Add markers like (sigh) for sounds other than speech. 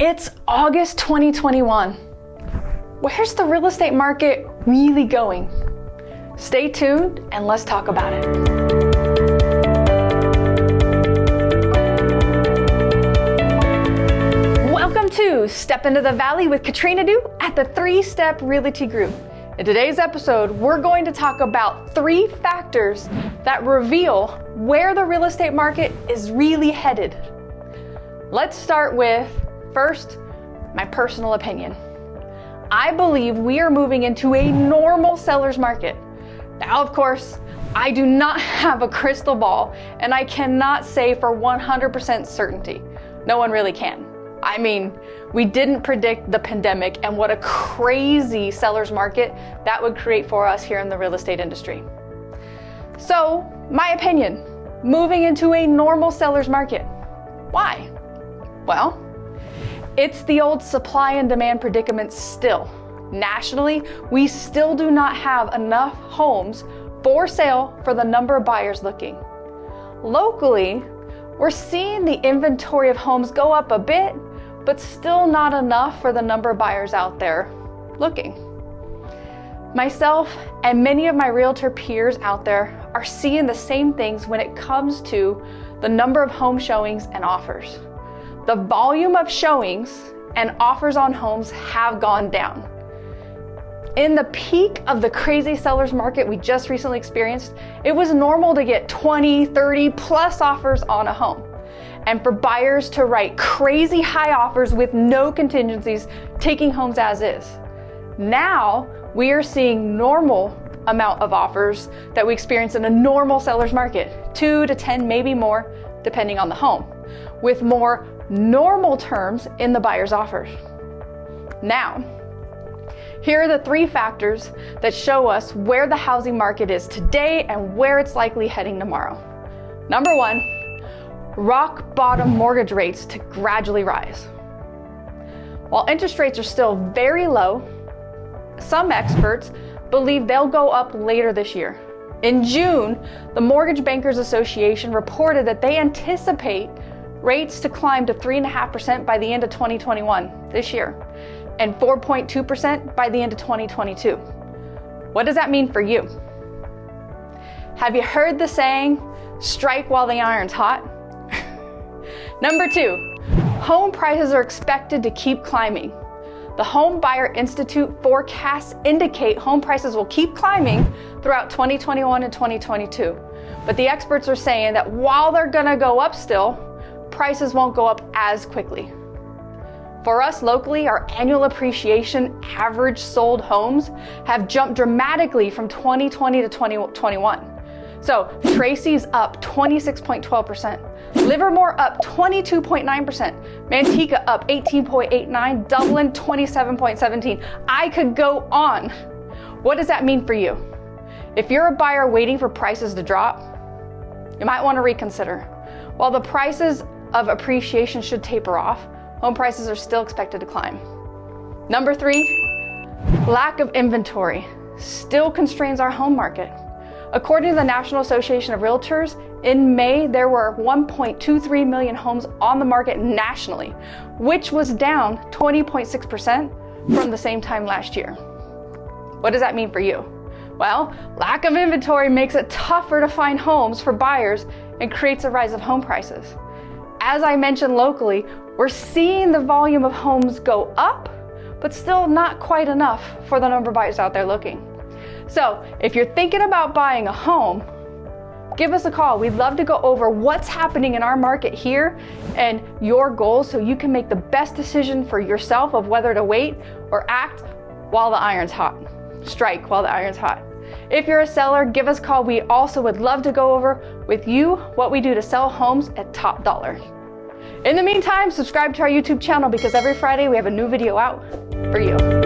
It's August 2021. Where's the real estate market really going? Stay tuned and let's talk about it. Welcome to Step Into the Valley with Katrina Du at the Three Step Realty Group. In today's episode, we're going to talk about three factors that reveal where the real estate market is really headed. Let's start with first, my personal opinion. I believe we are moving into a normal seller's market. Now, of course, I do not (laughs) have a crystal ball and I cannot say for 100% certainty. No one really can. I mean, we didn't predict the pandemic and what a crazy seller's market that would create for us here in the real estate industry. So, my opinion moving into a normal seller's market. Why? Well, it's the old supply and demand predicament still. Nationally, we still do not have enough homes for sale for the number of buyers looking. Locally, we're seeing the inventory of homes go up a bit, but still not enough for the number of buyers out there looking. Myself and many of my realtor peers out there are seeing the same things when it comes to the number of home showings and offers. The volume of showings and offers on homes have gone down. In the peak of the crazy seller's market we just recently experienced, it was normal to get 20, 30 plus offers on a home and for buyers to write crazy high offers with no contingencies, taking homes as is. Now we are seeing normal amount of offers that we experience in a normal seller's market, two to 10, maybe more, depending on the home, with more normal terms in the buyer's offers. Now, here are the three factors that show us where the housing market is today and where it's likely heading tomorrow. Number one, rock bottom mortgage rates to gradually rise. While interest rates are still very low, some experts believe they'll go up later this year. In June, the Mortgage Bankers Association reported that they anticipate rates to climb to 3.5% by the end of 2021, this year, and 4.2% by the end of 2022. What does that mean for you? Have you heard the saying, strike while the iron's hot? (laughs) Number two, home prices are expected to keep climbing. The Home Buyer Institute forecasts indicate home prices will keep climbing throughout 2021 and 2022. But the experts are saying that while they're gonna go up still, prices won't go up as quickly. For us locally, our annual appreciation average sold homes have jumped dramatically from 2020 to 2021. So Tracy's up 26.12%, Livermore up 22.9%, Manteca up 18.89, Dublin 27.17. I could go on. What does that mean for you? If you're a buyer waiting for prices to drop, you might want to reconsider. While the prices of appreciation should taper off, home prices are still expected to climb. Number three, lack of inventory still constrains our home market. According to the National Association of Realtors, in May there were 1.23 million homes on the market nationally, which was down 20.6% from the same time last year. What does that mean for you? Well, lack of inventory makes it tougher to find homes for buyers and creates a rise of home prices. As I mentioned locally, we're seeing the volume of homes go up, but still not quite enough for the number of buyers out there looking. So if you're thinking about buying a home, give us a call. We'd love to go over what's happening in our market here and your goals so you can make the best decision for yourself of whether to wait or act while the iron's hot. Strike while the iron's hot. If you're a seller, give us a call. We also would love to go over with you what we do to sell homes at top dollar. In the meantime, subscribe to our YouTube channel because every Friday we have a new video out for you.